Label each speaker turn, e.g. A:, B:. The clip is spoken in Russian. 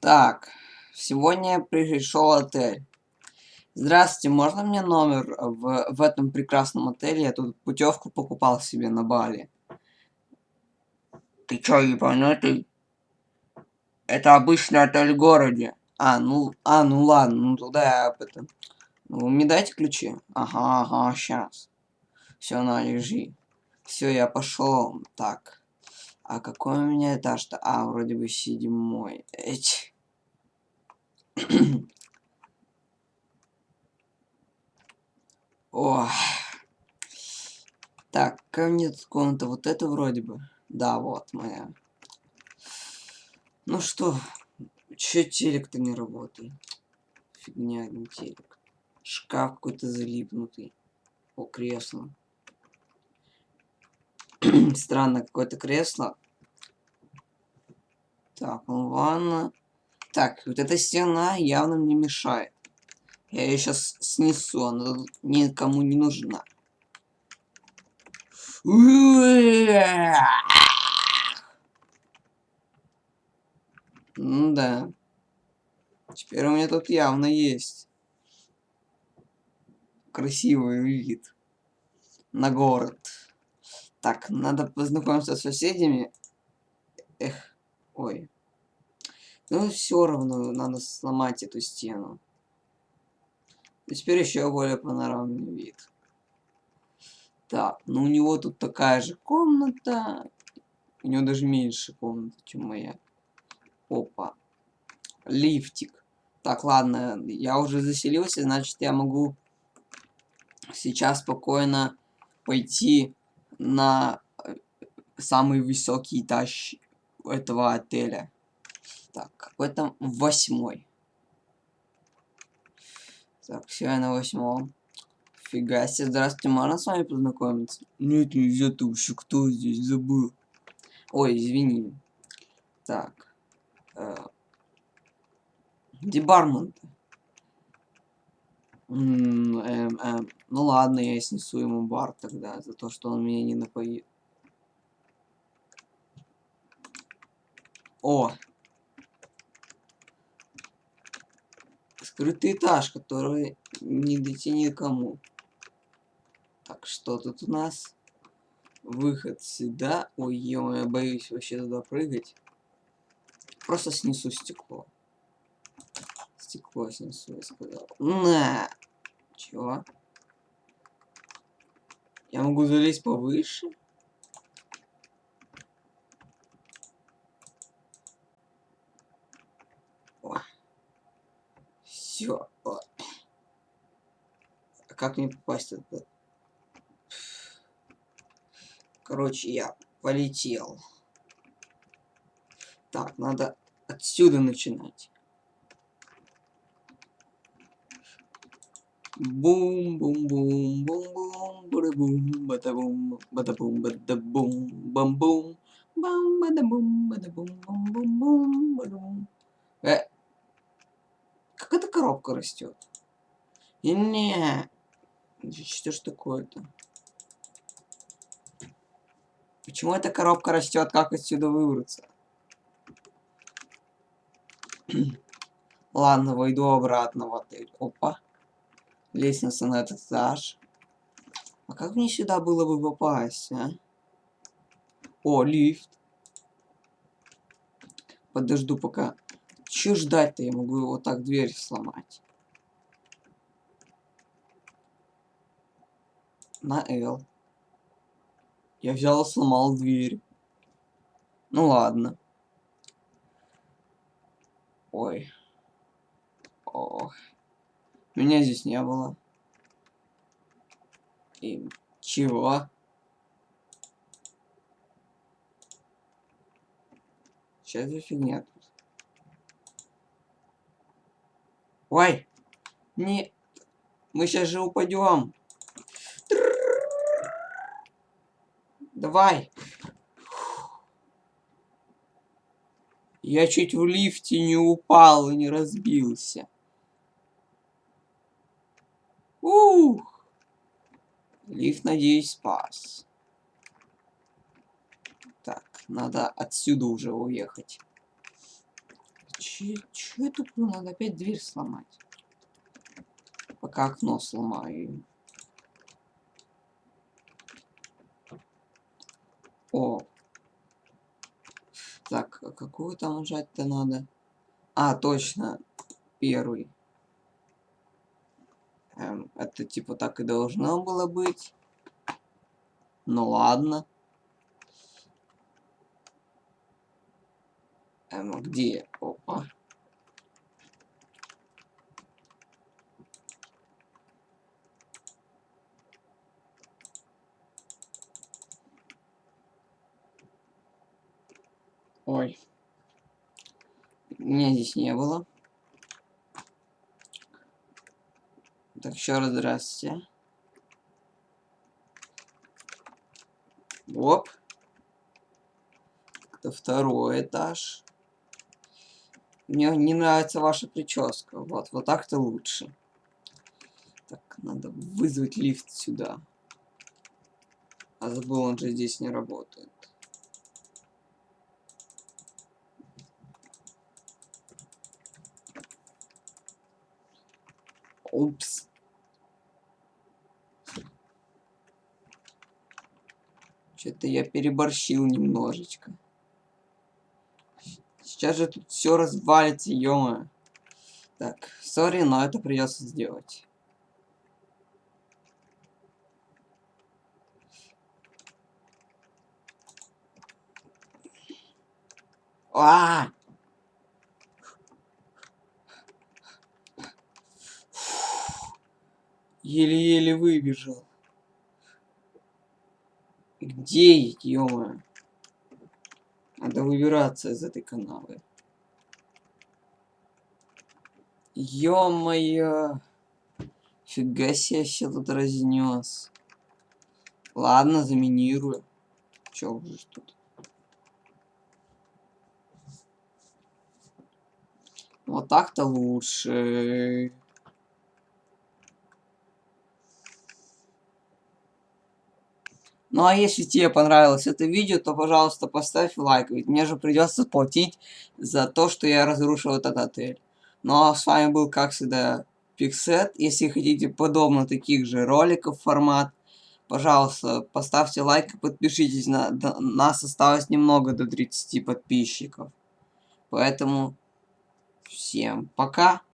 A: Так, сегодня пришел отель. Здравствуйте, можно мне номер в, в этом прекрасном отеле? Я тут путевку покупал себе на Бали. Ты чё, ебанутый? Это обычный отель в городе. А, ну, а, ну ладно, ну туда я это... Ну, мне дайте ключи. Ага, ага, сейчас. Все, на, лежи. Все, я пошел. Так. А какой у меня этаж-то? А, вроде бы седьмой. Эть. Ох. Так, ко мне тут комната. Вот это вроде бы. Да, вот моя. Ну что, чё телек-то не работает? Фигня, не телек. Шкаф какой-то залипнутый. О, кресло. Странно, какое-то кресло. Так, ну ванна. Так, вот эта стена явно мне мешает. Я ее сейчас снесу, она никому не нужна. Ну да. Теперь у меня тут явно есть красивый вид на город. Так, надо познакомиться с соседями. Эх, ой. Ну, все равно надо сломать эту стену. И теперь еще более панорамный вид. Так, ну у него тут такая же комната. У него даже меньше комната, чем моя. Опа. Лифтик. Так, ладно, я уже заселился, значит я могу сейчас спокойно пойти на э, самый высокий этаж этого отеля. Так, какой там восьмой. Так, все, я на восьмом. Фига себе, здравствуйте, можно с вами познакомиться? Нет, нельзя, ты вообще кто здесь забыл? Ой, извини. Так. Э, где бармен -то? М эм, эм, ну ладно, я снесу ему бар тогда, за то, что он меня не напоит. О! Скрытый этаж, который не дойти никому. Так, что тут у нас? Выход сюда. Ой, ё я боюсь вообще туда прыгать. Просто снесу стекло. Стекло снесу, я сказал. На! Чего? Я могу залезть повыше? Все. А как мне попасть туда? Короче, я полетел. Так, надо отсюда начинать. Бум бум бум бум бум бада бум бада бум бада бум бада бум бам бум бам бада бум бум бум бум бум бум. Э, как эта коробка растет? И не, что ж такое-то? Почему эта коробка растет? Как отсюда выбраться? Ладно, войду обратно в отель. Опа. Лестница на этот этаж. А как мне сюда было бы попасть, а? О, лифт. Подожду пока. Че ждать-то? Я могу вот так дверь сломать. На L. Я взял и сломал дверь. Ну ладно. Ой. Ох. Меня здесь не было. И чего? Сейчас за фигня тут. Ой! Не... Мы сейчас же упадем. Давай. Я чуть в лифте не упал и не разбился. Ух! Лифт, надеюсь, спас. Так, надо отсюда уже уехать. Че, че я туплю? Надо опять дверь сломать. Пока окно сломаю. О. Так, а какую там нажать-то надо? А, точно. Первый. Эм, это типа так и должно было быть. Ну ладно. Эм, где? Опа. Ой. Меня здесь не было. Так, еще раз здравствуйте. Оп. Это второй этаж. Мне не нравится ваша прическа. Вот, вот так-то лучше. Так, надо вызвать лифт сюда. А забыл, он же здесь не работает. Упс. Что-то я переборщил немножечко. Сейчас же тут все развалится, ё Так, сори, но это придется сделать. -а! Еле-еле выбежал. Где, ё Надо выбираться из этой канавы. Ё-моё. Фига себе все тут разнес. Ладно, заминирую. Чё уже тут? Вот так-то лучше. Ну а если тебе понравилось это видео, то, пожалуйста, поставь лайк, ведь мне же придется платить за то, что я разрушил этот отель. Ну а с вами был, как всегда, Пиксет. Если хотите подобно таких же роликов формат, пожалуйста, поставьте лайк и подпишитесь. На, нас осталось немного до 30 подписчиков. Поэтому всем пока.